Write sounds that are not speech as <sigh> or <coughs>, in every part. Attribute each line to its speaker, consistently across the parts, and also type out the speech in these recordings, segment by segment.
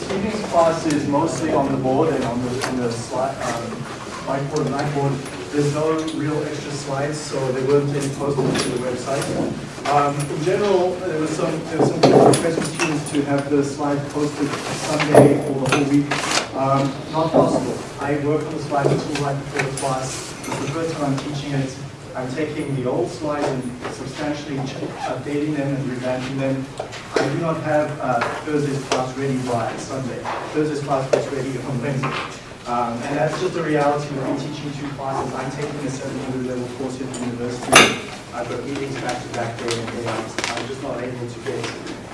Speaker 1: this class is mostly on the board and on the, on the slide, um, whiteboard and blackboard. There's no real extra slides, so there weren't any posted to the website. Um, in general, there was some, there was some request from students to have the slides posted Sunday or the whole week. Um, not possible. I work on the slides until right before the class. It's the first time I'm teaching it. I'm taking the old slides and substantially updating them and revamping them. I do not have uh, Thursday's class ready by Sunday. Thursday's class was ready on Wednesday. Um, and that's just the reality of me teaching two classes. I'm taking a 700 level course at the university. I've got meetings back to back day in day out. I'm just not able to get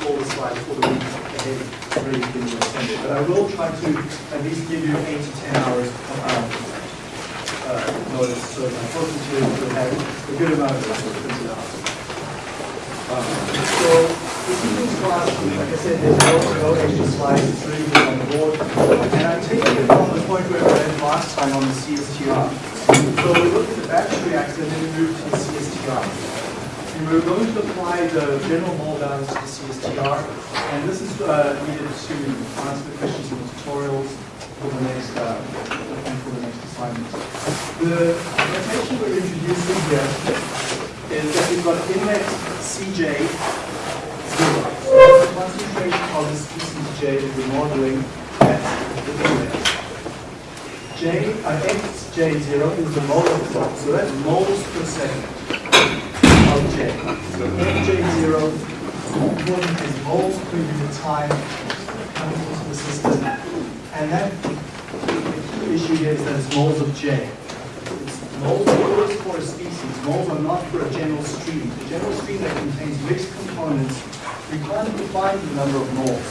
Speaker 1: all the slides for the week ahead ready for to send. But I will try to at least give you eight to 10 hours of, um, uh, notice, so focus here will have a good amount of effort printed out. Um, So, this evening's class, like I said, there's no, no extra slides, it's really good on the board. And I'm taking it from the point where we went last time on the CSTR. So we looked at the batch reactor, and then we moved to the CSTR. And we're going to apply the general mole balance to the CSTR, and this is uh, needed to answer the questions in the tutorials for the next, uh, and for the next assignment. The notation we're introducing here is that we've got inlet Cj zero. So the concentration of the species J that we're modeling at the inlet. J, uh, Fj0 is the mole flow, so that's moles per second of J. So Fj0 important is moles per unit time coming into the system. And that, the issue here is that it's moles of J. It's moles are for a species, moles are not for a general stream. The general stream that contains mixed components, we can't define the number of moles.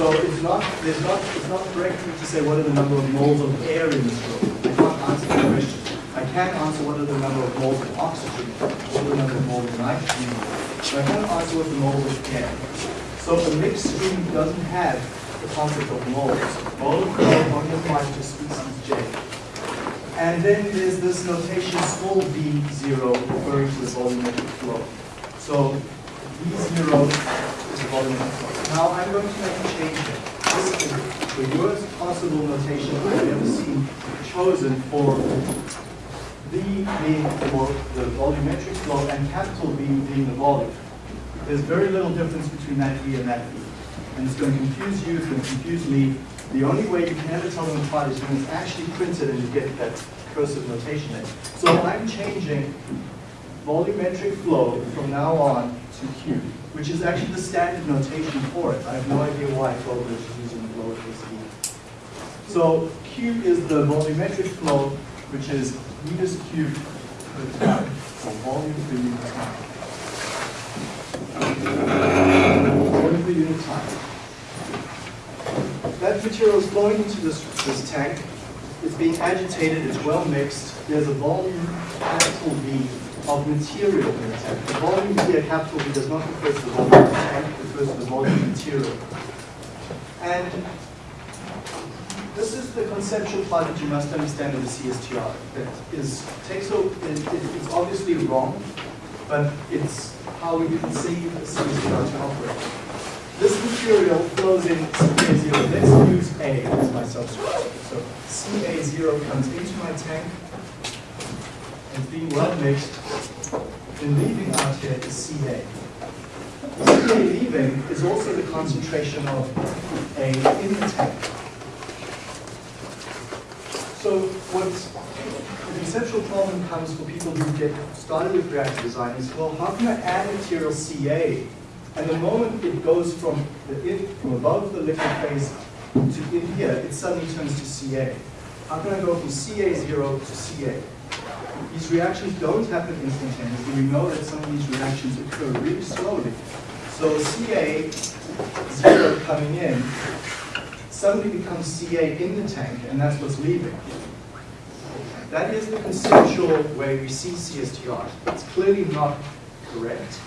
Speaker 1: So it's not, there's not, it's not correct to say what are the number of moles of air in this room. I can't answer that question. I can answer what are the number of moles of oxygen, what are the number of moles of nitrogen, but I can't answer what the moles of air. So a mixed stream doesn't have the concept of moles. Mole flow to species J. And then there's this notation small v0 referring to the volumetric flow. So v0 is the volumetric flow. Now I'm going to make a change here. This is the worst possible notation I've ever seen chosen for V being for the volumetric flow and capital V being the volume. There's very little difference between that V and that V. And it's going to confuse you, it's going to confuse me. The only way you can ever tell them apart is when it's actually printed and you get that cursive notation there. So I'm changing volumetric flow from now on to Q, which is actually the standard notation for it. I have no idea why Fogler is using lowercase e. So Q is the volumetric flow, which is meters cubed per time, so volume per time. Volume per unit time. Material is flowing into this, this tank. It's being agitated, it's well mixed. There's a volume, capital V, of material in the tank. The volume here, capital V, does not refer to the volume of the tank, it refers to the volume of material. And this is the conceptual part that you must understand of the CSTR. That is, takes a, it, it- it's obviously wrong, but it's how we conceive the CSTR to operate. This material flows in CA0. Let's use A as my substrate. So CA0 comes into my tank, and being well mixed, and leaving out here is CA. CA leaving is also the concentration of A in the tank. So what the conceptual problem comes for people who get started with reactor design is, well, how can I add material CA? And the moment it goes from the from above the liquid phase to in here, it suddenly turns to CA. How can I go from CA0 to CA? These reactions don't happen instantaneously. We know that some of these reactions occur really slowly. So CA0 coming in suddenly becomes CA in the tank, and that's what's leaving. That is the conceptual way we see CSTR. It's clearly not correct.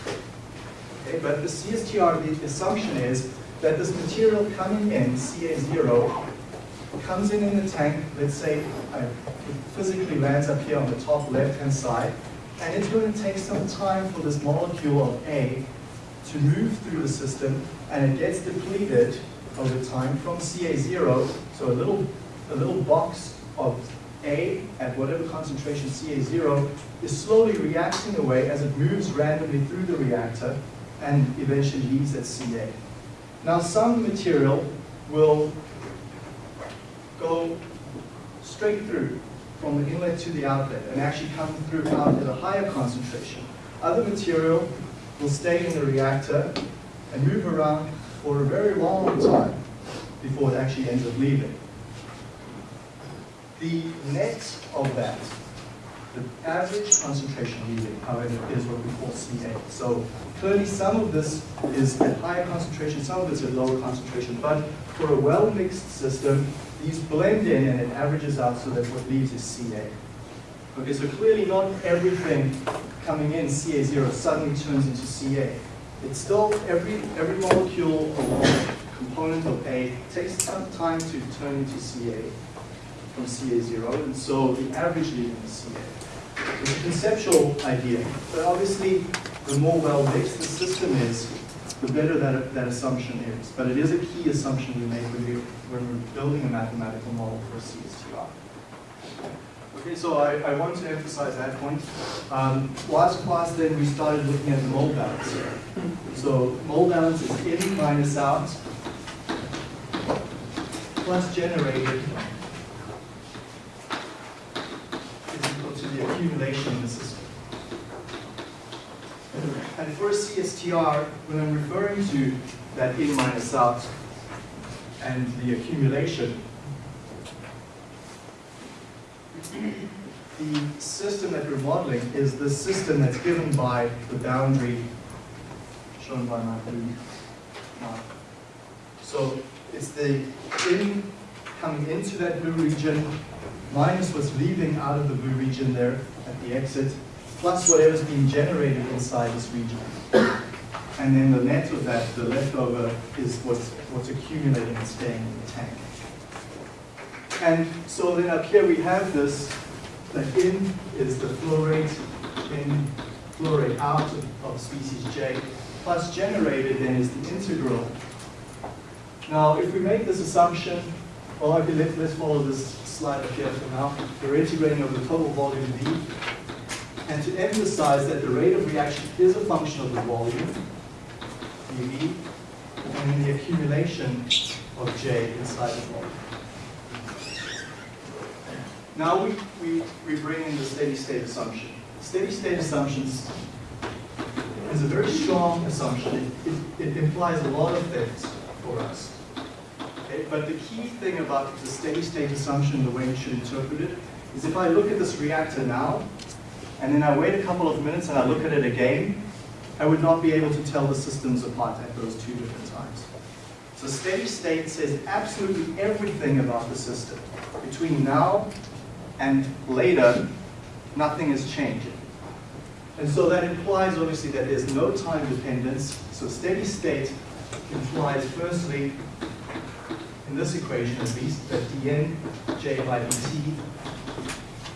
Speaker 1: Okay, but the CSTR, the assumption is that this material coming in, CA0, comes in in the tank, let's say uh, it physically lands up here on the top left-hand side, and it's going to take some time for this molecule of A to move through the system and it gets depleted over time from CA0, so a little, a little box of A at whatever concentration CA0 is slowly reacting away as it moves randomly through the reactor and eventually leaves at CA. Now some material will go straight through from the inlet to the outlet and actually come through out at a higher concentration. Other material will stay in the reactor and move around for a very long time before it actually ends up leaving. The net of that, the average concentration leaving, however, is what we call CA. So clearly some of this is at higher concentration, some of it's at lower concentration, but for a well-mixed system, these blend in and it averages out so that what leaves is CA. Okay, so clearly not everything coming in CA0 suddenly turns into CA. It's still every, every molecule or component of A takes some time to turn into CA from CA0, and so the average leaving is CA. It's a conceptual idea, but obviously the more well-based the system is, the better that, that assumption is. But it is a key assumption we make when, we, when we're building a mathematical model for CSTR. Okay, so I, I want to emphasize that point. Um, last class then we started looking at the mole balance. So mole balance is in minus out plus generated is equal to the accumulation in the system. And for CSTR, when I'm referring to that in minus out and the accumulation, the system that we're modeling is the system that's given by the boundary shown by my blue mark. So it's the in coming into that blue region minus what's leaving out of the blue region there at the exit, plus whatever's being generated inside this region. And then the net of that, the leftover, is what's, what's accumulating and staying in the tank. And so then up here we have this, the in is the flow rate, in flow rate out of, of species J, plus generated then is the integral. Now if we make this assumption, well okay, let, let's follow this slide up here for now. We're integrating over the total volume V. And to emphasize that the rate of reaction is a function of the volume, dV, and then the accumulation of J inside the volume. Now we, we, we bring in the steady state assumption. Steady state assumptions is a very strong assumption. It, it, it implies a lot of things for us. Okay? But the key thing about the steady state assumption, the way you should interpret it, is if I look at this reactor now, and then I wait a couple of minutes and I look at it again, I would not be able to tell the systems apart at those two different times. So steady state says absolutely everything about the system. Between now and later, nothing is changing. And so that implies obviously that there's no time dependence. So steady state implies firstly, in this equation at least, that dn j by dt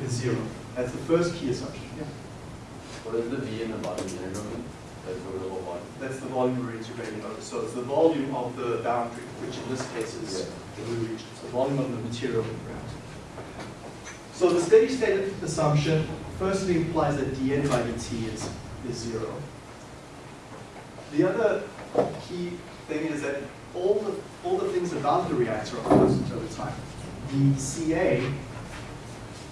Speaker 1: is zero. That's the first key assumption. Yeah.
Speaker 2: What is the V in the bottom here? That's the one.
Speaker 1: That's the volume we're integrating over. So it's the volume of the boundary, which in this case is the blue region. So volume of the material around. So the steady state assumption firstly implies that dn by dt is, is zero. The other key thing is that all the, all the things about the reactor are constant over time. The Ca,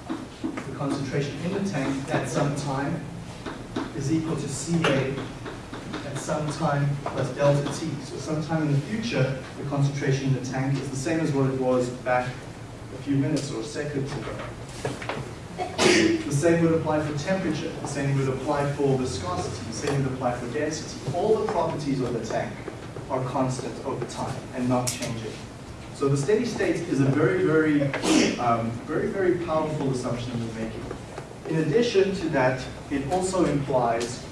Speaker 1: the concentration in the tank at some time, is equal to Ca at some time plus delta T. So sometime in the future, the concentration in the tank is the same as what it was back a few minutes or seconds ago. The same would apply for temperature, the same would apply for viscosity, the same would apply for density. All the properties of the tank are constant over time and not changing. So the steady state is a very, very, um, very, very powerful assumption we're making. In addition to that, it also implies,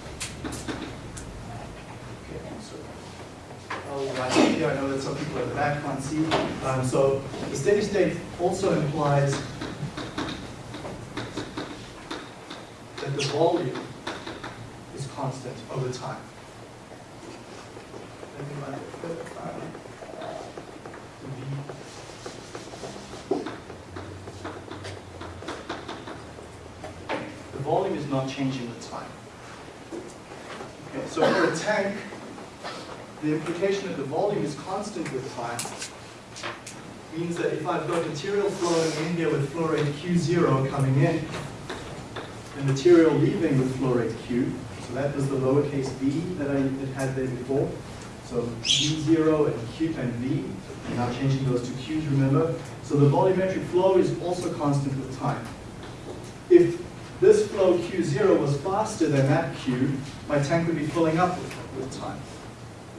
Speaker 1: here, I know that some people at the back can't see. Um, so the steady state also implies that the volume is constant over time the, volume is not changing with time. Okay, so for a tank, the implication that the volume is constant with time means that if I've got material flowing in here with flow rate Q0 coming in, and material leaving with flow rate Q, so that was the lowercase v that I had there before, so V0 and Q and V, I'm now changing those to Q's, remember? So the volumetric flow is also constant with time. If this flow Q0 was faster than that Q, my tank would be filling up with, with time.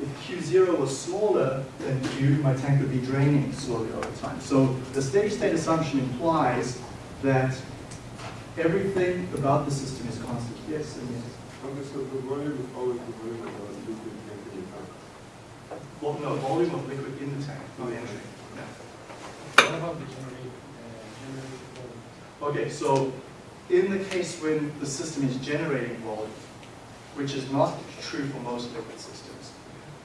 Speaker 1: If Q0 was smaller than Q, my tank would be draining slowly over time. So the steady state assumption implies that everything about the system is constant. Yes, and yes.
Speaker 3: Okay, so the volume is always the volume of the liquid tank in the tank.
Speaker 1: Well, no, volume of liquid in the tank, not entry. Yeah.
Speaker 4: What about the generate, uh, volume?
Speaker 1: Okay, so in the case when the system is generating volume, which is not true for most liquid systems,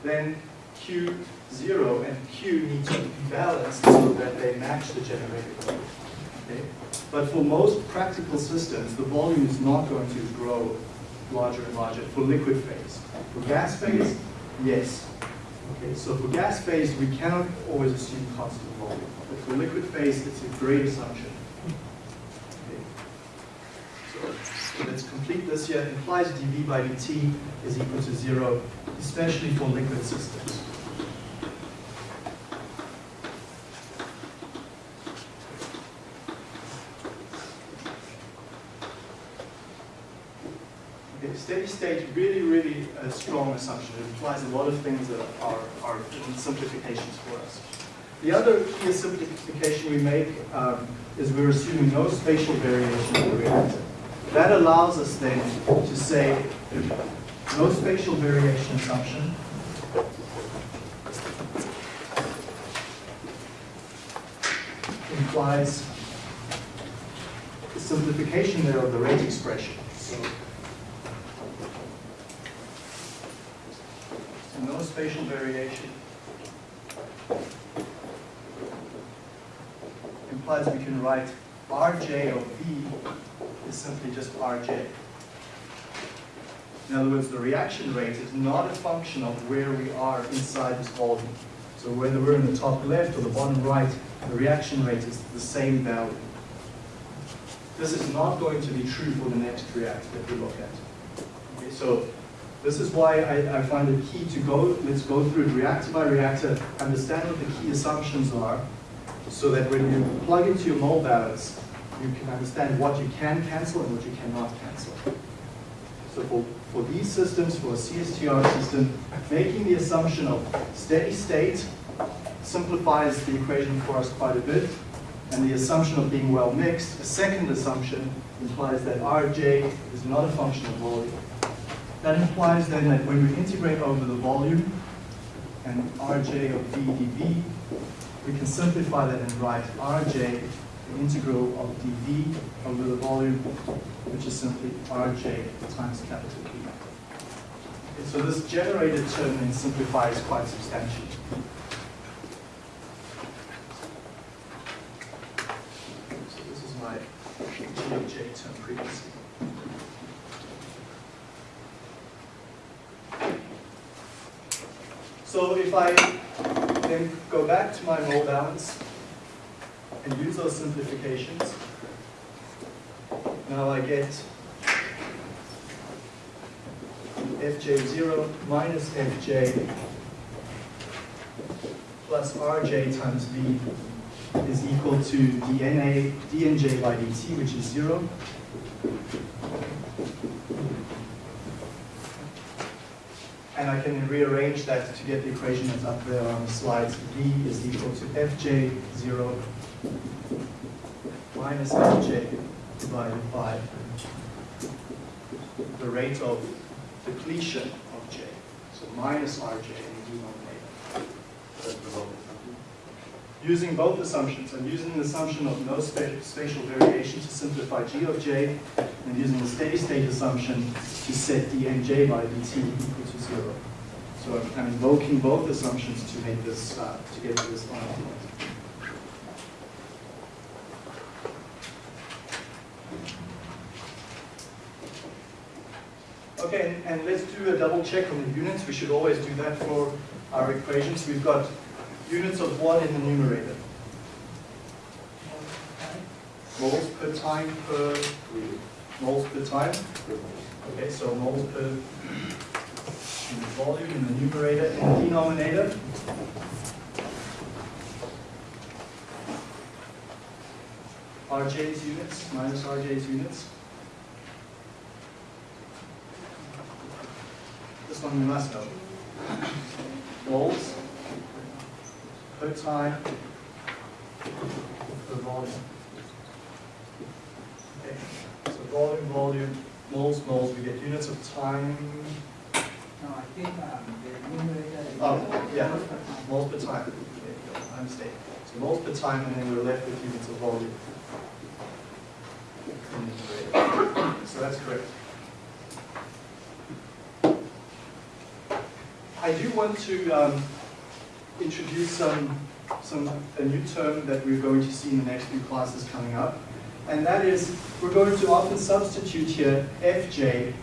Speaker 1: then Q0 and Q need to be balanced so that they match the generated volume. Okay? But for most practical systems, the volume is not going to grow larger and larger for liquid phase. For gas phase, yes. Okay, so for gas phase, we cannot always assume constant volume. But for liquid phase, it's a great assumption. Okay. So let's complete this here. Implies dV by dt is equal to zero, especially for liquid systems. Okay, steady state, really, really a strong assumption. It implies a lot of things that are, are simplifications for us. The other key simplification we make um, is we're assuming no spatial variation in the reactor. That allows us then to say no spatial variation assumption. implies the simplification there of the rate expression. So, so no spatial variation implies we can write Rj of V is simply just Rj. In other words, the reaction rate is not a function of where we are inside this volume. So whether we're in the top left or the bottom right, the reaction rate is the same value. This is not going to be true for the next reactor that we look at. Okay, so this is why I, I find it key to go, let's go through it reactor by reactor, understand what the key assumptions are, so that when you plug into your mole balance, you can understand what you can cancel and what you cannot cancel. So for, for these systems, for a CSTR system, making the assumption of steady state simplifies the equation for us quite a bit. And the assumption of being well mixed, a second assumption, implies that Rj is not a function of volume. That implies then that when we integrate over the volume and Rj of v dv, we can simplify that and write Rj, the integral of dv over the volume, which is simply Rj times capital V. So this generated term then simplifies quite substantially. So this is my G of J term previously. So if I then go back to my mole balance and use those simplifications, now I get fj0 minus fj plus rj times v is equal to dna, dnj by dt, which is 0. And I can rearrange that to get the equation that's up there on the slides. V is equal to fj0 minus fj divided by the rate of depletion of j. So minus rj in the denominator. Using both assumptions, I'm using the assumption of no spa- spatial variation to simplify g of j, and using the steady state assumption to set dnj by dt equal to zero. So I'm- invoking both assumptions to make this, uh, to get to this final point. Okay, and, and let's do a double check on the units. We should always do that for our equations. We've got units of what in the numerator? Moles per time per, moles per time. Okay, so per volume in the numerator and denominator. RJ's units minus RJ's units. This one we must know. Moles per time per volume. Okay, so volume, volume, moles, moles, we get units of time,
Speaker 5: No, I think um, the numerator is.
Speaker 1: Oh, yeah. moles per time. There you go, my mistake. So moles per time, and then we're left with units of volume. in the numerator. So that's correct. I do want to um, introduce some, some, a new term that we're going to see in the next few classes coming up. And that is, we're going to often substitute here Fj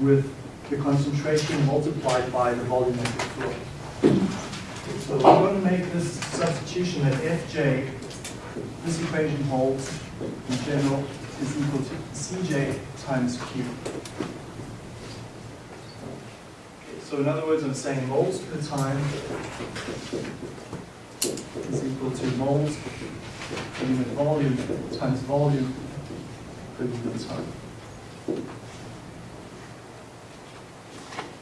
Speaker 1: with the concentration multiplied by the volumetric flow. So we're going to make this substitution that Fj, this equation holds in general, is equal to Cj times Q. So in other words, I'm saying moles per time is equal to moles unit volume times volume per unit time.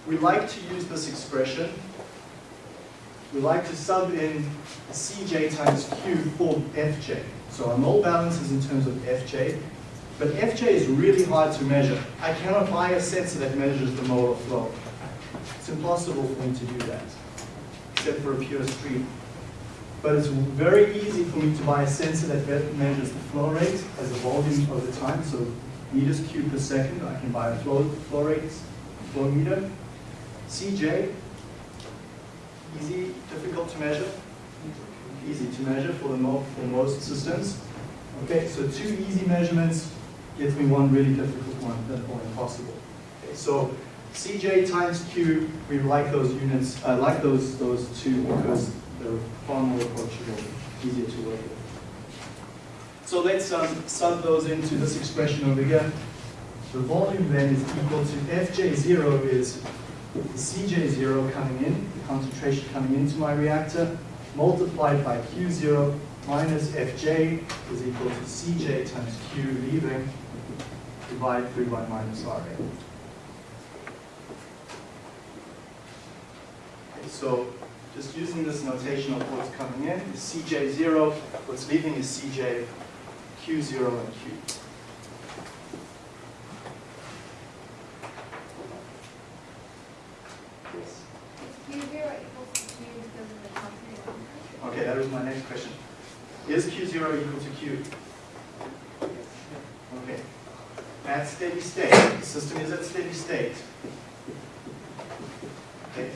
Speaker 1: We like to use this expression. We like to sub in Cj times Q for Fj. So our mole balance is in terms of Fj, but Fj is really hard to measure. I cannot buy a sensor that measures the molar flow. It's impossible for me to do that, except for a pure stream. But it's very easy for me to buy a sensor that measures the flow rate as a volume over time, so meters cubed per second. I can buy a flow, flow rate, flow meter. CJ, easy, difficult to measure? Easy to measure for, the mo for most systems. Okay, so two easy measurements gives me one really difficult one, that or impossible. Okay, so CJ times Q, we like those units, I like those, those two because they're far more approachable, easier to work with. So let's um, sub those into this expression over here. The volume then is equal to Fj0 is Cj0 coming in, the concentration coming into my reactor, multiplied by Q0 minus Fj is equal to Cj times Q leaving, divided through by minus Ra. So just using this notation of what's coming in is Cj0, what's leaving is Cj, Q0 and Q. Yes.
Speaker 6: Is Q zero equals to Q because of the constant one?
Speaker 1: Okay, that was my next question. Is Q0 equal to Q? Okay. At steady state, the system is at steady state. Okay,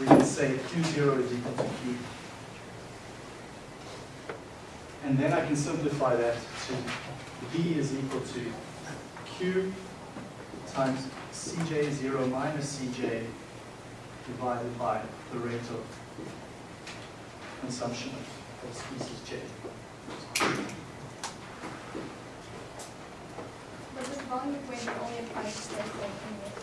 Speaker 1: we can say Q0 is equal to Q. And then I can simplify that to V is equal to Q times Cj0 minus Cj divided by the rate of consumption of, species J.
Speaker 6: But this only applies to whole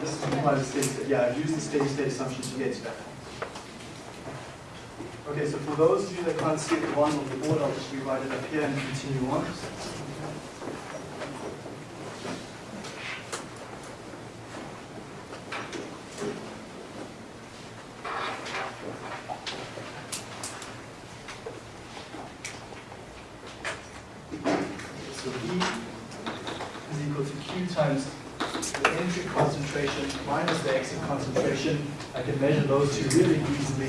Speaker 1: This implies state. Yeah, I've used the steady state assumption to get to that. Okay, so for those of you that can't see the bottom of the board, I'll just rewrite it up here and continue on. So V is equal to Q times the entry concentration minus the exit concentration. I can measure those two really easily,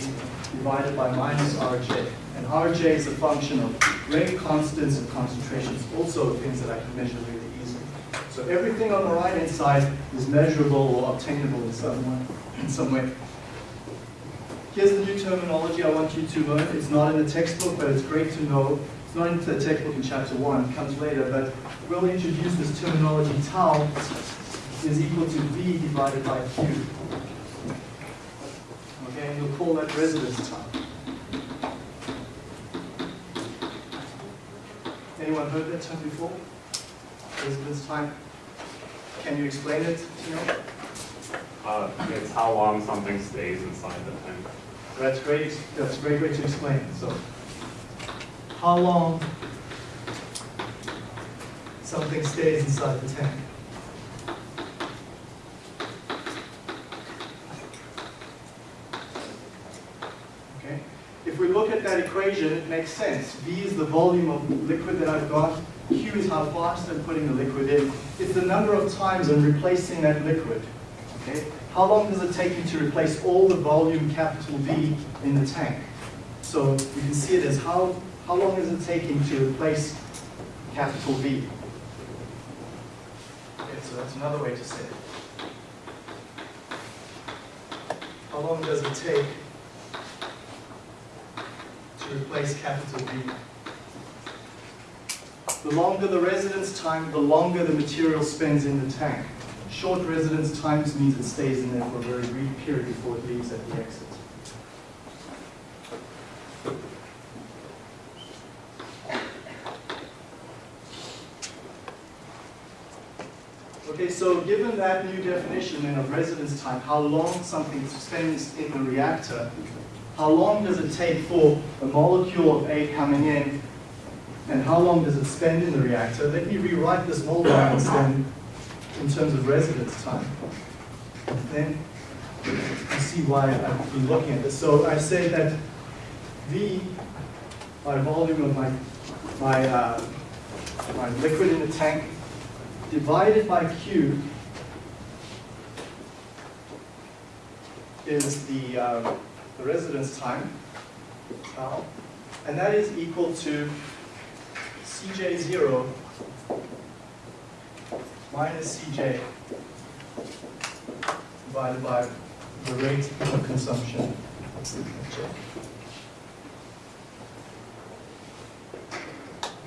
Speaker 1: divided by minus Rj. And Rj is a function of rate constants and concentrations, also things that I can measure really easily. So everything on the right-hand side is measurable or obtainable in some way. In some way. Here's the new terminology I want you to learn. It's not in the textbook, but it's great to know. It's not in the textbook in chapter one, it comes later, but we'll introduce this terminology tau is equal to V divided by Q. Okay, and you'll call that residence time. Anyone heard that term before? Residence time? Can you explain it, Tino?
Speaker 7: Uh, it's how long something stays inside the tank.
Speaker 1: That's great, that's a great way to explain it, so. How long something stays inside the tank? Okay, if we look at that equation, it makes sense. V is the volume of liquid that I've got, Q is how fast I'm putting the liquid in. It's the number of times I'm replacing that liquid. Okay? How long does it take me to replace all the volume capital V in the tank? So you can see it as how, how long is it taking to replace capital V? Okay, so that's another way to say it. How long does it take to replace capital V? The longer the residence time, the longer the material spends in the tank. Short residence times means it stays in there for a very brief period before it leaves at the exit. Okay, so given that new definition then of residence time, how long something spends in the reactor, how long does it take for a molecule of A coming in, and how long does it spend in the reactor? Let me rewrite this mole balance then in terms of residence time. Then you see why I've been looking at this. So I say that V, by volume of my, my, uh, my liquid in the tank, divided by Q is the, uh, the residence time, tau, and that is equal to Cj0 minus Cj divided by the rate of consumption.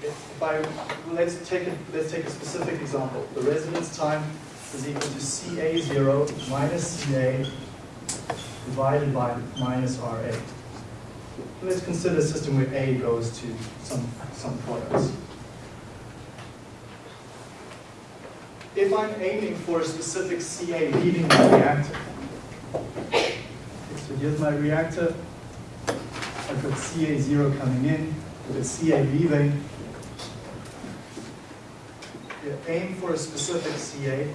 Speaker 1: If I, let's take a, let's take a specific example. The residence time is equal to Ca0 minus Ca divided by minus Ra. Let's consider a system where A goes to some, some products. If I'm aiming for a specific Ca leaving the reactor, so here's my reactor, I've got Ca0 coming in, I've got Ca leaving. Aim for a specific Ca.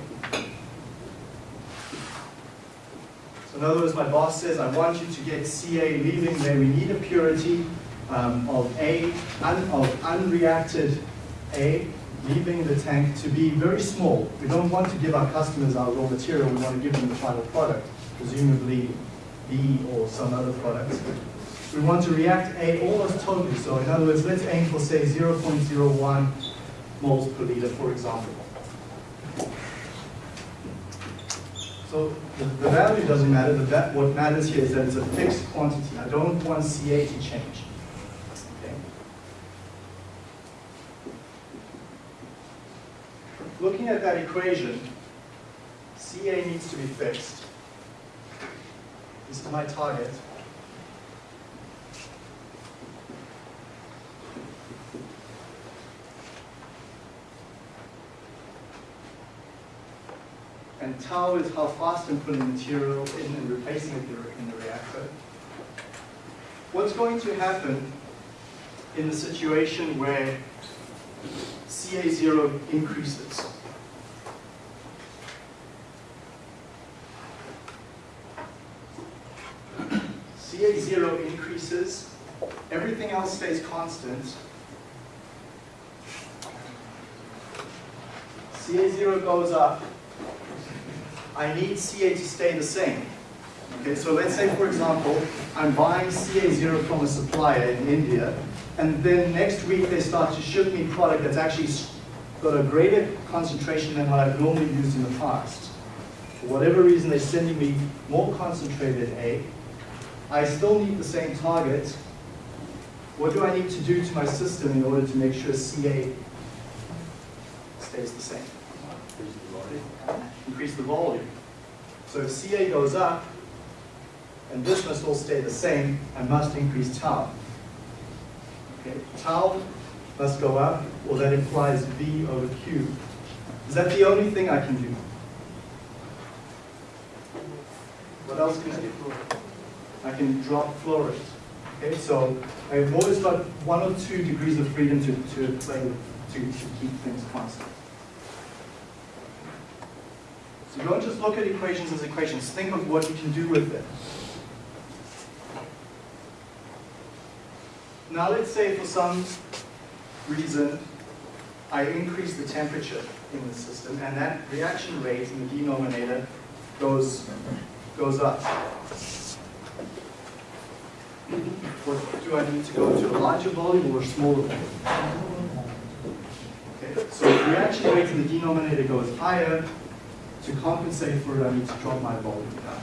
Speaker 1: So in other words, my boss says, I want you to get Ca leaving there. We need a purity um, of A, un, of unreacted A leaving the tank to be very small. We don't want to give our customers our raw material, we want to give them the final product, presumably B or some other product. We want to react A almost totally, so in other words, let's aim for say 0.01 moles per liter, for example. So the, the value doesn't matter, the va what matters here is that it's a fixed quantity. I don't want Ca to change. Looking at that equation, Ca needs to be fixed. This is my target. And tau is how fast I'm putting material in and replacing it in the reactor. What's going to happen in the situation where Ca0 increases? <clears throat> Ca0 increases, everything else stays constant. Ca0 goes up, I need Ca to stay the same. Okay, so let's say, for example, I'm buying Ca0 from a supplier in India, and then next week they start to ship me product that's actually got a greater concentration than what I've normally used in the past. For whatever reason, they're sending me more concentrated A. I still need the same target. What do I need to do to my system in order to make sure Ca stays the same?
Speaker 2: Increase the volume.
Speaker 1: So if CA goes up, and this must all stay the same, I must increase tau. Okay, tau must go up, or that implies V over Q. Is that the only thing I can do? What else can I do? I can drop flow. Okay, so I've always got one or two degrees of freedom to, to play with, to, to keep things constant. So don't just look at equations as equations, think of what you can do with them. Now let's say for some reason I increase the temperature in the system and that reaction rate in the denominator goes, goes up. What, do I need to go to a larger volume or a smaller volume? Okay, so the reaction rate in the denominator goes higher. To compensate for it, I need to drop my volume down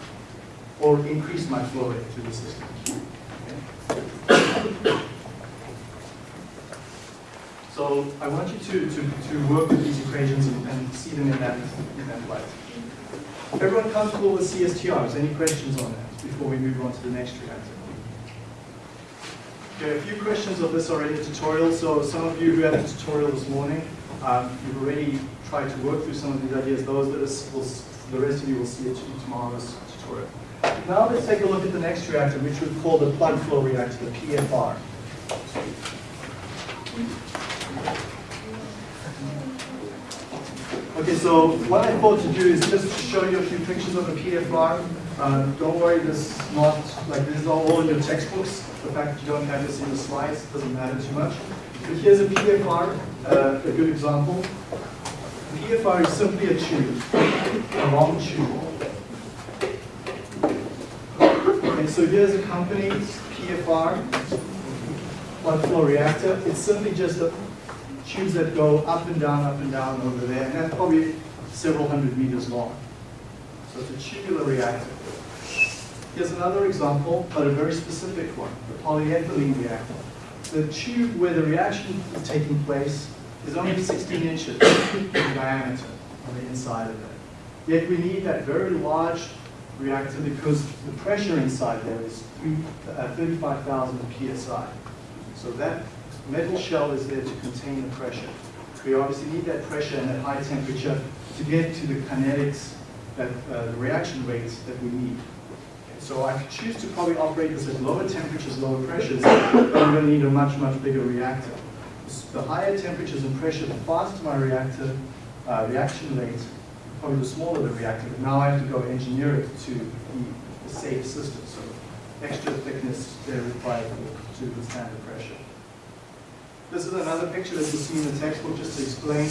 Speaker 1: or increase my flow rate through the system. Okay? So I want you to, to, to work with these equations and, and see them in that, in that light. Everyone comfortable with CSTRs? Any questions on that before we move on to the next reactor? Okay, a few questions of this already tutorial. So some of you who had a tutorial this morning, um, you've already tried to work through some of these ideas. Those that is, will, the rest of you will see it in tomorrow's tutorial. Now let's take a look at the next reactor, which we call the plug flow reactor, the PFR. Okay, so what I thought to do is just show you a few pictures of the PFR. Uh, don't worry, this is not, like this is all in your textbooks. The fact that you don't have this in the slides doesn't matter too much. But here's a PFR, uh, a good example. PFR is simply a tube, a long tube. Okay, so here's a company's PFR, plug flow reactor. It's simply just a tubes that go up and down, up and down over there, and that's probably several hundred meters long. So it's a tubular reactor. Here's another example, but a very specific one, the polyethylene reactor. The tube where the reaction is taking place is only 16 inches <coughs> in diameter on the inside of it. Yet we need that very large reactor because the pressure inside there is uh, 35,000 psi. So that metal shell is there to contain the pressure. We obviously need that pressure and that high temperature to get to the kinetics, that, uh, the reaction rates that we need. So I could choose to probably operate this at lower temperatures, lower pressures, but I'm going to need a much, much bigger reactor. The higher temperatures and pressure, the faster my reactor uh, reaction rate, probably the smaller the reactor. But now I have to go engineer it to be a safe system. So extra thickness there required to withstand the pressure. This is another picture that you see in the textbook just to explain.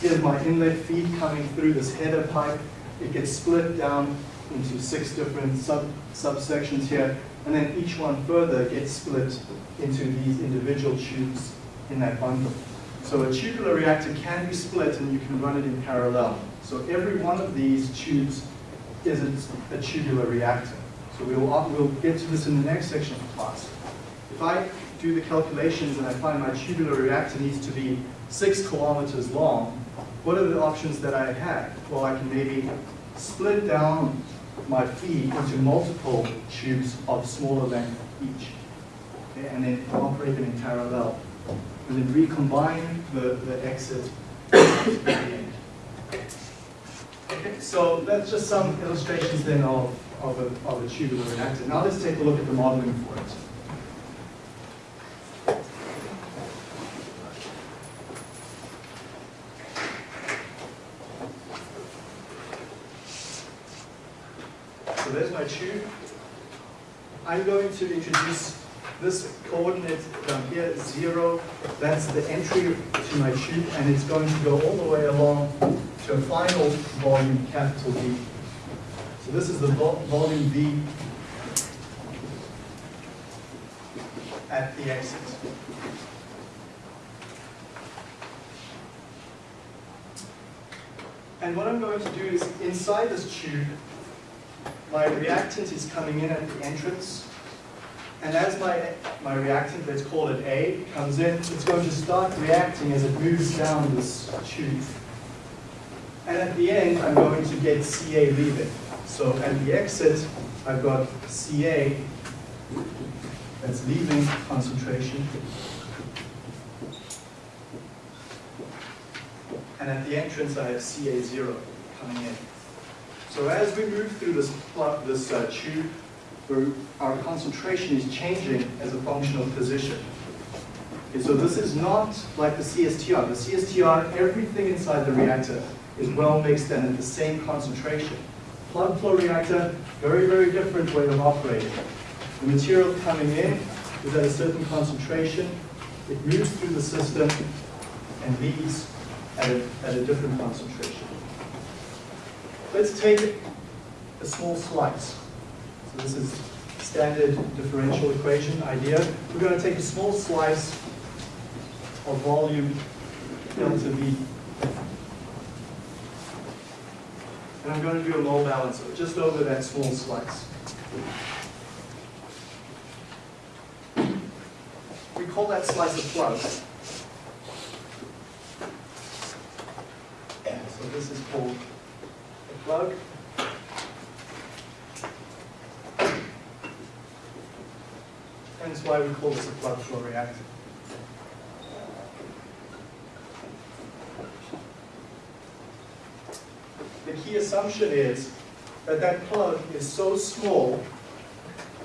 Speaker 1: Here's my inlet feed coming through this header pipe. It gets split down into six different sub subsections here, and then each one further gets split into these individual tubes in that bundle. So a tubular reactor can be split and you can run it in parallel. So every one of these tubes is a, tubular reactor. So we'll, uh, we'll get to this in the next section of the class. If I do the calculations and I find my tubular reactor needs to be six kilometers long, what are the options that I have? Well, I can maybe split down my feed into multiple tubes of smaller length each, okay, and then operate them in parallel, and then recombine the, the exit. <coughs> Okay, so that's just some illustrations then of, of, a, of a tubular reactor. Now let's take a look at the modeling for it. So there's my tube. I'm going to introduce this coordinate down here, zero. That's the entry to my tube, and it's going to go all the way along to a final volume, capital V. So this is the vol volume V at the exit. And what I'm going to do is, inside this tube, my reactant is coming in at the entrance. And as my, my reactant, let's call it A, comes in, it's going to start reacting as it moves down this tube. And at the end, I'm going to get CA leaving. So at the exit, I've got CA that's leaving concentration. And at the entrance, I have CA0 coming in. So as we move through this, this uh, tube, we're- our concentration is changing as a function of position. Okay, so this is not like the CSTR. The CSTR, everything inside the reactor is well mixed and at the same concentration. Plug flow reactor, very, very different way of operating. The material coming in is at a certain concentration, it moves through the system and leaves at a, at a different concentration. Let's take a small slice. This is standard differential equation idea. We're going to take a small slice of volume delta V. And I'm going to do a mole balance just over that small slice. We call that slice a plug. So this is called a plug. Why we call this a plug flow reactor. The key assumption is that that plug is so small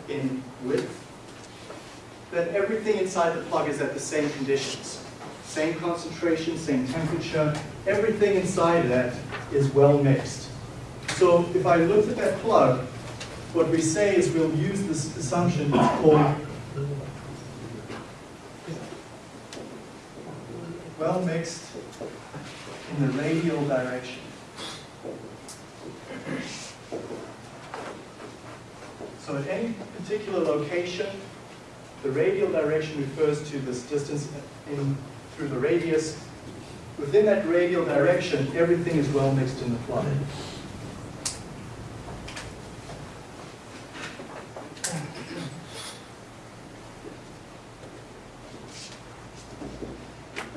Speaker 1: in width that everything inside the plug is at the same conditions. Same concentration, same temperature, everything inside that is well mixed. So if I looked at that plug, what we say is we'll use this assumption called well mixed in the radial direction. So at any particular location, the radial direction refers to this distance in, through the radius. Within that radial direction, everything is well mixed in the plug.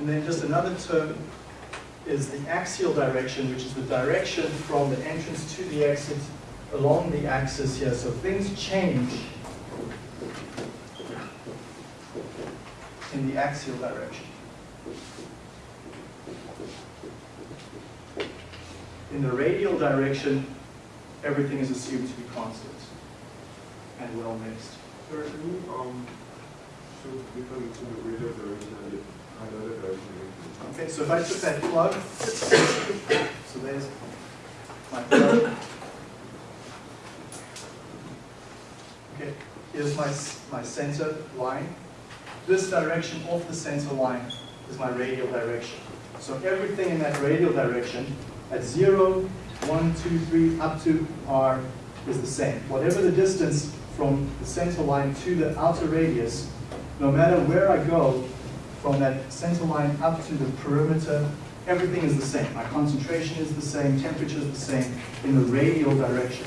Speaker 1: And then just another term is the axial direction, which is the direction from the entrance to the exit along the axis here. So things change in the axial direction. In the radial direction, everything is assumed to be constant and well mixed.
Speaker 3: Sir, can you, um, show the radial direction
Speaker 1: Okay, so if I took that plug, so there's my plug. Okay, here's my, my center line. This direction off the center line is my radial direction. So everything in that radial direction at zero, one, two, three, up to R is the same. Whatever the distance from the center line to the outer radius, no matter where I go, from that center line up to the perimeter, everything is the same. My concentration is the same, temperature is the same in the radial direction.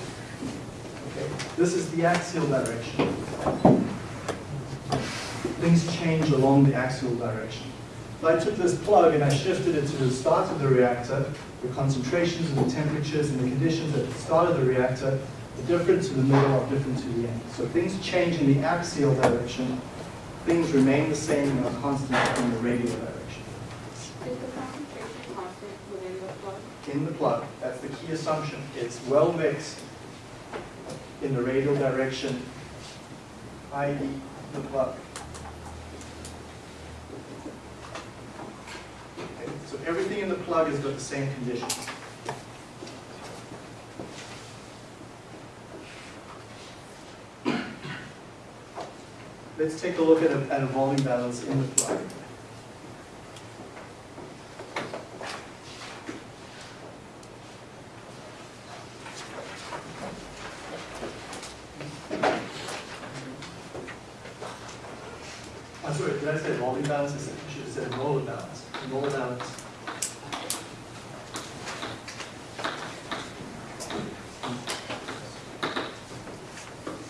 Speaker 1: Okay, This is the axial direction. Things change along the axial direction. If I took this plug and I shifted it to the start of the reactor, the concentrations and the temperatures and the conditions at the start of the reactor are different to the middle are different to the end. So things change in the axial direction, things remain the same and are constant in the radial direction.
Speaker 6: Is the concentration constant within the plug?
Speaker 1: In the plug, that's the key assumption, it's well mixed in the radial direction, i.e. the plug. Okay, So everything in the plug has got the same conditions. Let's take a look at at volume balance in the plug. I'm sorry, did I say volume balance? I said- I should have said molar balance. Molar balance.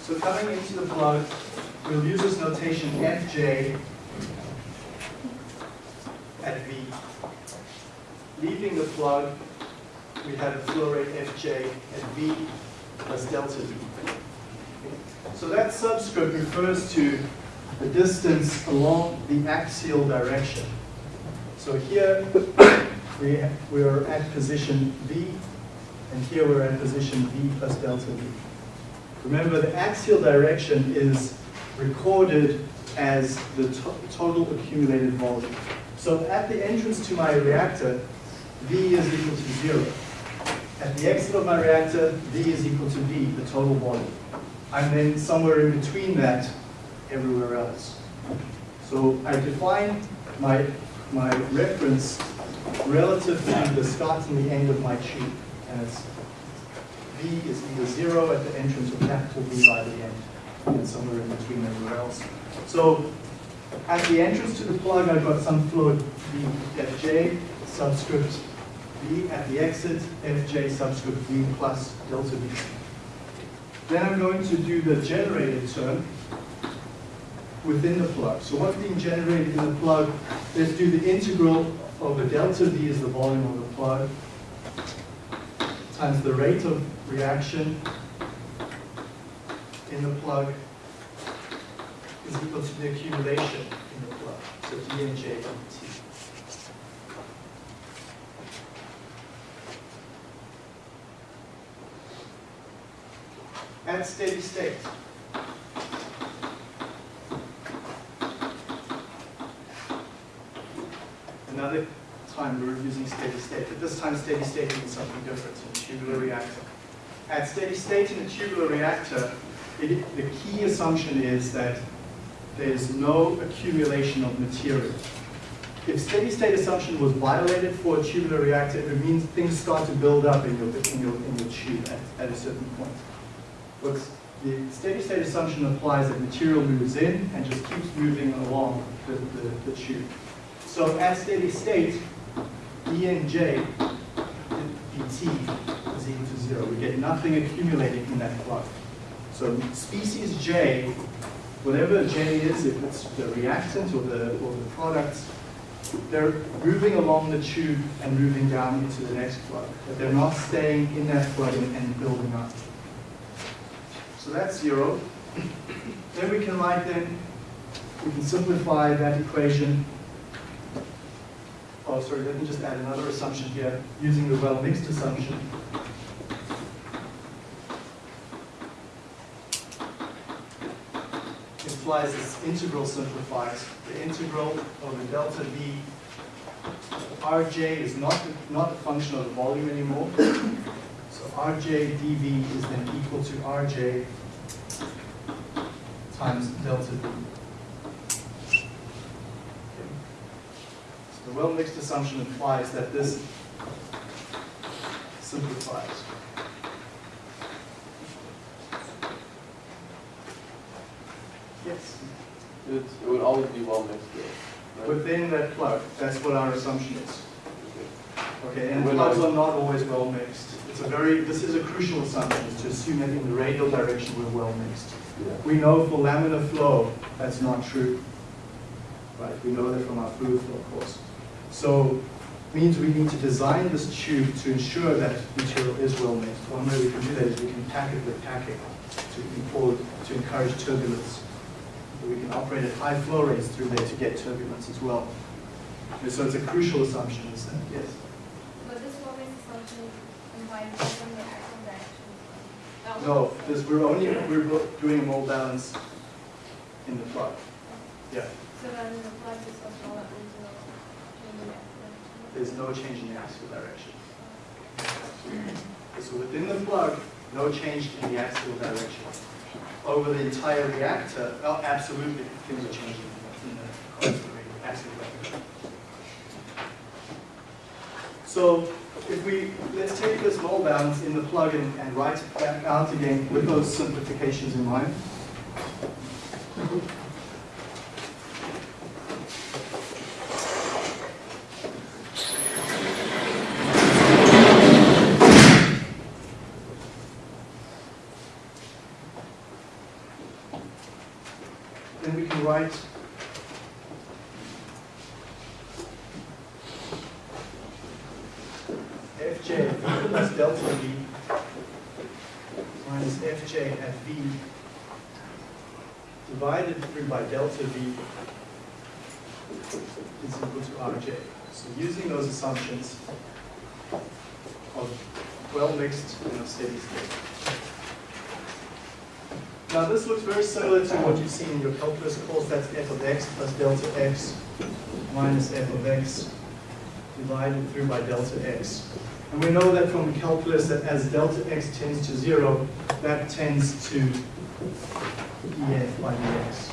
Speaker 1: So coming into the plug, we'll use this notation Fj at V. Leaving the plug, we had a flow rate Fj at V plus delta V. So that subscript refers to the distance along the axial direction. So here we, we are position V, and here we're at position V plus delta V. Remember, the axial direction is recorded as the to- total accumulated volume. So at the entrance to my reactor, V is equal to zero. At the exit of my reactor, V is equal to V, the total volume. I'm then somewhere in between that everywhere else. So I define my, my reference relative to the start and the end of my tube. And it's V is either zero at the entrance or capital V by the end, and somewhere in between everywhere else. So at the entrance to the plug, I've got some flow V Fj subscript V. At the exit, Fj subscript V plus delta V. Then I'm going to do the generated term within the plug. So what's being generated in the plug? Let's do the integral over delta V is the volume of the plug times the rate of reaction in the plug is equal to the accumulation in the plug. So D and J over T. At steady state. Another time we're using steady state, but this time steady state means something different in tubular reactor. At steady state in a tubular reactor, it, the key assumption is that there's no accumulation of material. If steady state assumption was violated for a tubular reactor, it means things start to build up in your, in your, in your tube at, at a certain point. But the steady state assumption applies that material moves in and just keeps moving along the, the, the tube. So at steady state, E and J, dt is equal to zero. We get nothing accumulating in that plug. So species J, whatever J is, if it's the reactant or the, or the product, they're moving along the tube and moving down into the next plug. But they're not staying in that plug and, and building up. So that's zero. <coughs> Then we can write then, we can simplify that equation Oh, sorry, let me just add another assumption here, using the well-mixed assumption. Implies this integral simplifies. The integral over delta V, Rj is not, the- not a function of the volume anymore. So Rj dV is then equal to Rj times delta V. The well-mixed assumption implies that this simplifies. Yes,
Speaker 2: It's, it would always be well mixed right?
Speaker 1: within that plug, that's what our assumption is. Okay, and plugs are not always well mixed. It's a very, this is a crucial assumption, is to assume that in the radial direction we're well mixed.
Speaker 2: Yeah.
Speaker 1: We know for laminar flow, that's not true. Right, we know that from our fluid flow course. So, means we need to design this tube to ensure that material is well mixed. One way we can do that is we can pack it with packing to, to encourage turbulence. We can operate at high flow rates through there to get turbulence as well. And so it's a crucial assumption, is that, yes?
Speaker 6: But this woman's assumption implies from the axial direction.
Speaker 1: No, this, we're only, we're doing a mole balance in the plug. Yeah,
Speaker 6: So then the plug is also not into the changing that direction.
Speaker 1: There's no change in the axial direction. So within the plug, no change in the axial direction. Over the entire reactor, oh, absolutely, things are changing in the axial direction. So if we, let's take this mole balance in the plug and, and write it back out again with those simplifications in mind. Then we can write Fj fj at v plus delta v minus fj at v divided through by delta v is equal to rj. So using those assumptions of well mixed and of steady state. Now this looks very similar to what you've seen in your calculus course, that's f of x plus delta x minus f of x divided through by delta x. And we know that from calculus that as delta x tends to zero, that tends to df by dx.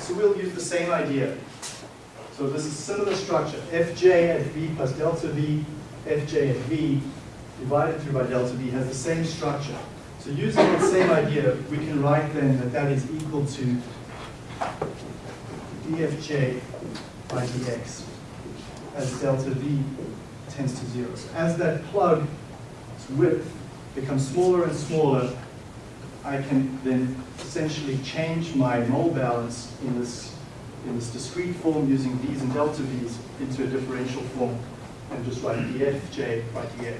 Speaker 1: So we'll use the same idea. So this is similar structure, fj at v plus delta v, fj at v divided through by delta v has the same structure. So using that same idea, we can write then that that is equal to dfj by dx as delta v tends to zero. So as that plug's width becomes smaller and smaller, I can then essentially change my mole balance in this, in this discrete form using v's and delta v's into a differential form and just write dfj by dx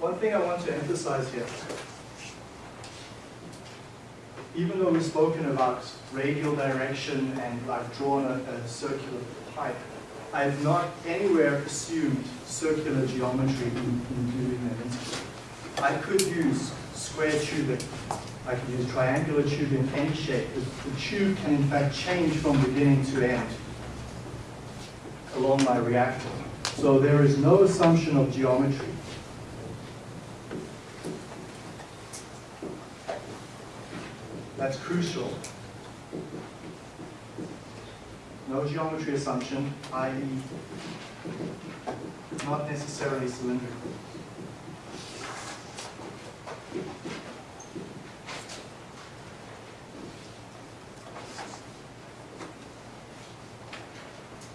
Speaker 1: One thing I want to emphasize here, even though we've spoken about radial direction and I've drawn a, a circular pipe, I've not anywhere assumed circular geometry in, in doing that. I could use square tubing, I could use triangular tubing, any shape. The, the tube can in fact change from beginning to end along my reactor. So there is no assumption of geometry. That's crucial. No geometry assumption, i.e. not necessarily cylindrical.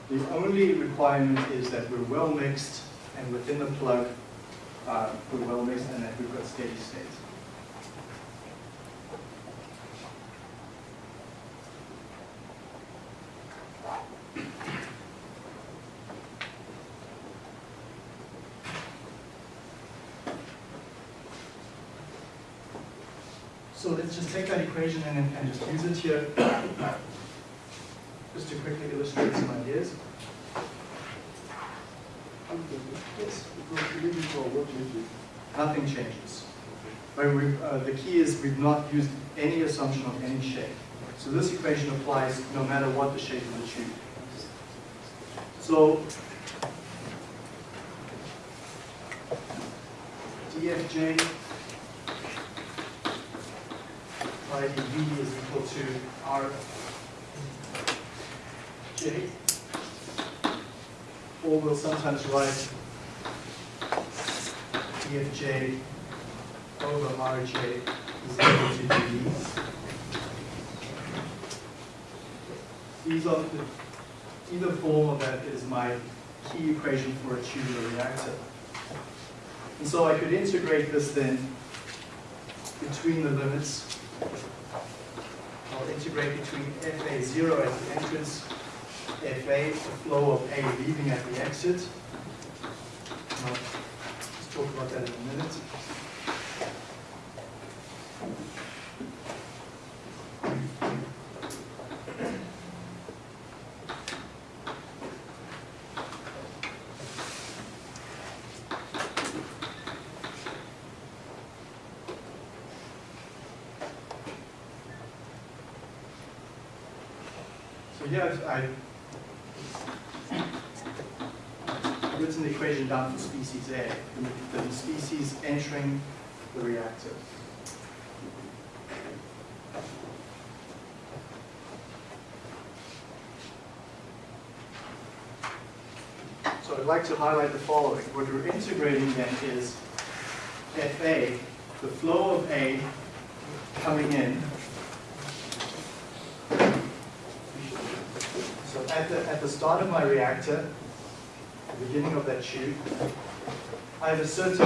Speaker 1: The only requirement is that we're well mixed and within the plug, uh, we're well mixed and that we've got steady state. So let's just take that equation and, and just use it here, just to quickly illustrate some ideas. Yes, nothing changes. We, uh, the key is we've not used any assumption of any shape. So this equation applies no matter what the shape of the tube. So dfj by dv is equal to r j. Or we'll sometimes write dfj over rj is equal to dv. These are the, either form of that is my key equation for a tubular reactor. And so I could integrate this then between the limits. Integrate between FA0 at the entrance, FA, the flow of A leaving at the exit. I'll talk about that in a minute. I've I've written the equation down for species A, the, the species entering the reactor. So I'd like to highlight the following. What we're integrating then is FA, the flow of A coming in So at the, start of my reactor, the beginning of that tube, I have a certain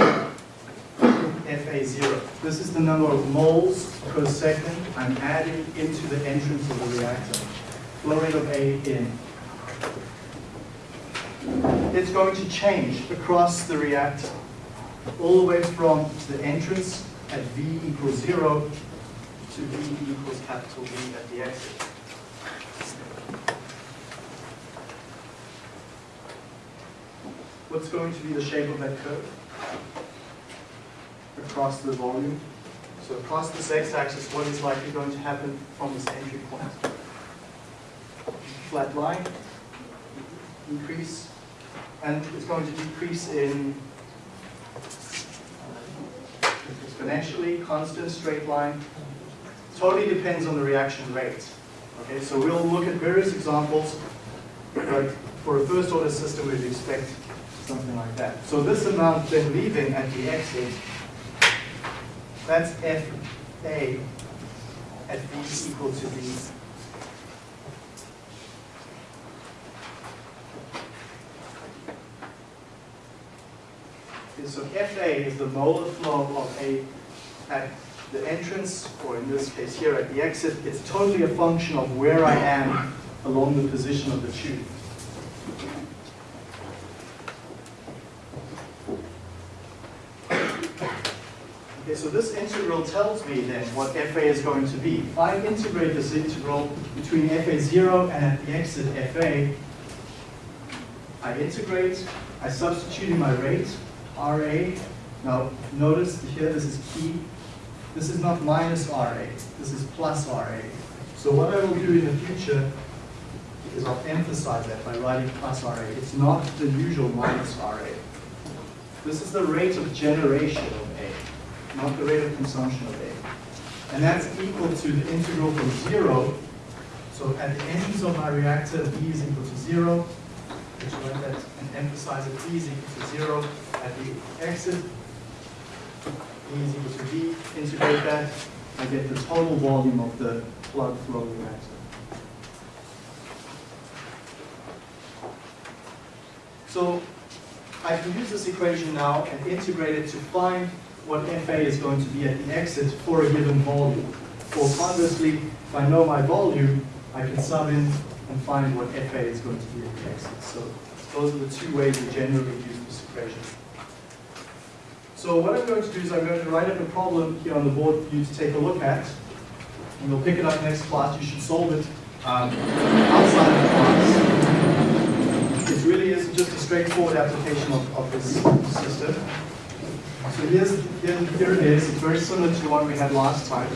Speaker 1: FA0. This is the number of moles per second I'm adding into the entrance of the reactor. Flow rate of A in. It's going to change across the reactor, all the way from the entrance at V equals zero to V equals capital V at the exit. What's going to be the shape of that curve? Across the volume. So across this x-axis, what is likely going to happen from this entry point? Flat line, increase, and it's going to decrease in exponentially, constant, straight line. Totally depends on the reaction rate. Okay, so we'll look at various examples, but for a first order system, we'd expect something like that. So this amount then leaving at the exit, that's FA at V equal to V. Okay, so FA is the molar flow of A at the entrance, or in this case here at the exit. It's totally a function of where I am along the position of the tube. Okay, so this integral tells me then what FA is going to be. If I integrate this integral between FA0 and at the exit FA, I integrate, I substitute in my rate, RA. Now, notice here, this is key. This is not minus RA, this is plus RA. So what I will do in the future is I'll emphasize that by writing plus RA. It's not the usual minus RA. This is the rate of generation not the rate of consumption of A. And that's equal to the integral from zero. So at the ends of my reactor, V is equal to zero, which write that and emphasize that V is equal to zero. At the exit, V is equal to V, integrate that, I get the total volume of the plug flow reactor. So I can use this equation now and integrate it to find what FA is going to be at the exit for a given volume. Or conversely, if I know my volume, I can sub in and find what FA is going to be at the exit. So those are the two ways we generally use this equation. So what I'm going to do is I'm going to write up a problem here on the board for you to take a look at. And we'll pick it up next class. You should solve it um, outside of class. It really is just a straightforward application of, of this system. So here's, here, it is. It's very similar to the one we had last time.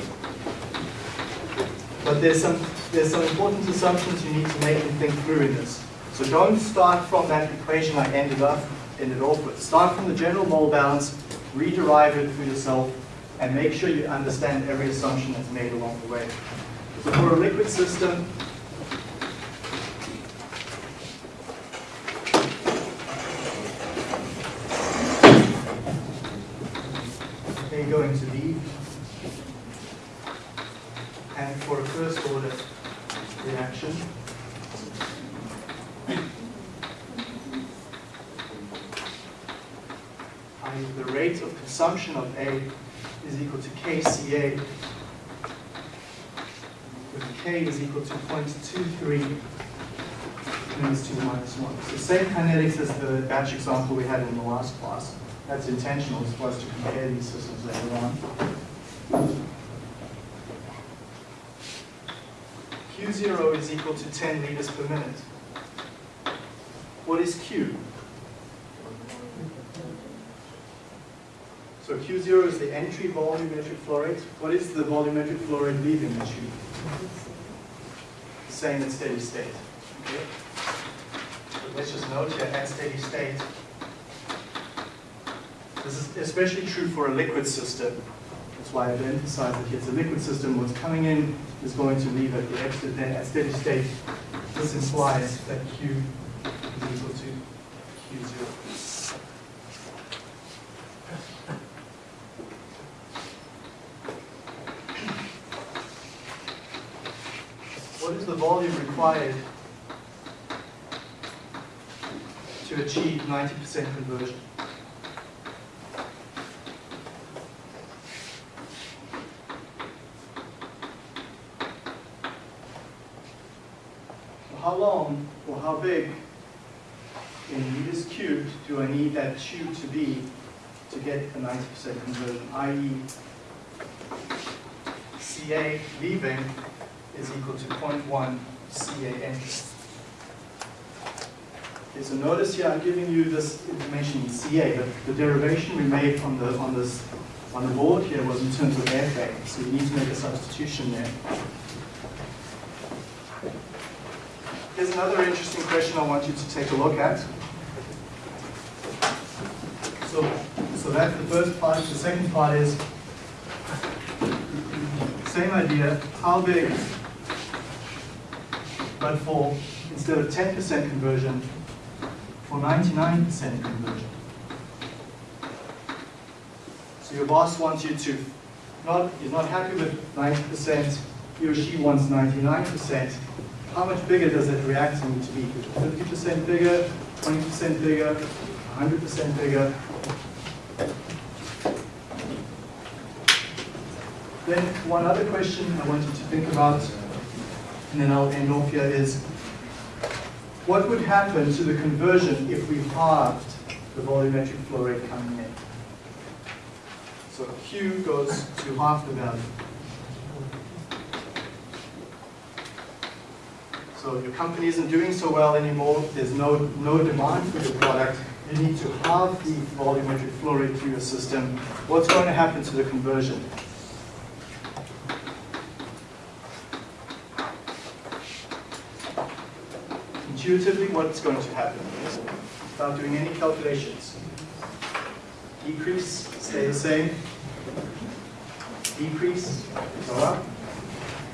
Speaker 1: But there's some, there's some important assumptions you need to make and think through in this. So don't start from that equation I ended up ended off with. Start from the general mole balance, rederive it for yourself, and make sure you understand every assumption that's made along the way. So for a liquid system, 0.23 minus 2 minus 1. So same kinetics as the batch example we had in the last class. That's intentional, so as to compare these systems later on. Q0 is equal to 10 liters per minute. What is Q? So Q0 is the entry volumetric flow rate. What is the volumetric flow rate leaving the tube? Same at steady state. Okay? Let's just note here at steady state. This is especially true for a liquid system. That's why I've emphasized that it's a liquid system. What's coming in is going to leave at the exit. Then at steady state, this implies that Q is equal to Q0. What is the volume required to achieve 90% conversion. How long or how big in meters cubed do I need that tube to be to get a 90% conversion, i.e. CA leaving is equal to 0.1 CA entering. Okay, so notice here I'm giving you this information in CA, but the derivation we made on the on this on the board here was in terms of FA, so you need to make a substitution there. Here's another interesting question I want you to take a look at. So, so that's the first part. The second part is same idea. How big, but for instead of 10% conversion, for 99% conversion. So your boss wants you to not is not happy with 90%. He or she wants 99%. How much bigger does that reactor need to be? 50% bigger, 20% bigger, 100% bigger. Then one other question I want you to think about, and then I'll end off here, is what would happen to the conversion if we halved the volumetric flow rate coming in? So Q goes to half the value. So your company isn't doing so well anymore, there's no, no demand for your product, you need to halve the volumetric flow rate through your system. What's going to happen to the conversion? Intuitively, what's going to happen? Without doing any calculations. Decrease, stay the same. Decrease, go up.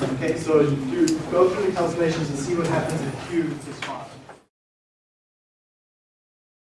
Speaker 1: Okay, so you go through the calculations and see what happens if Q is 5.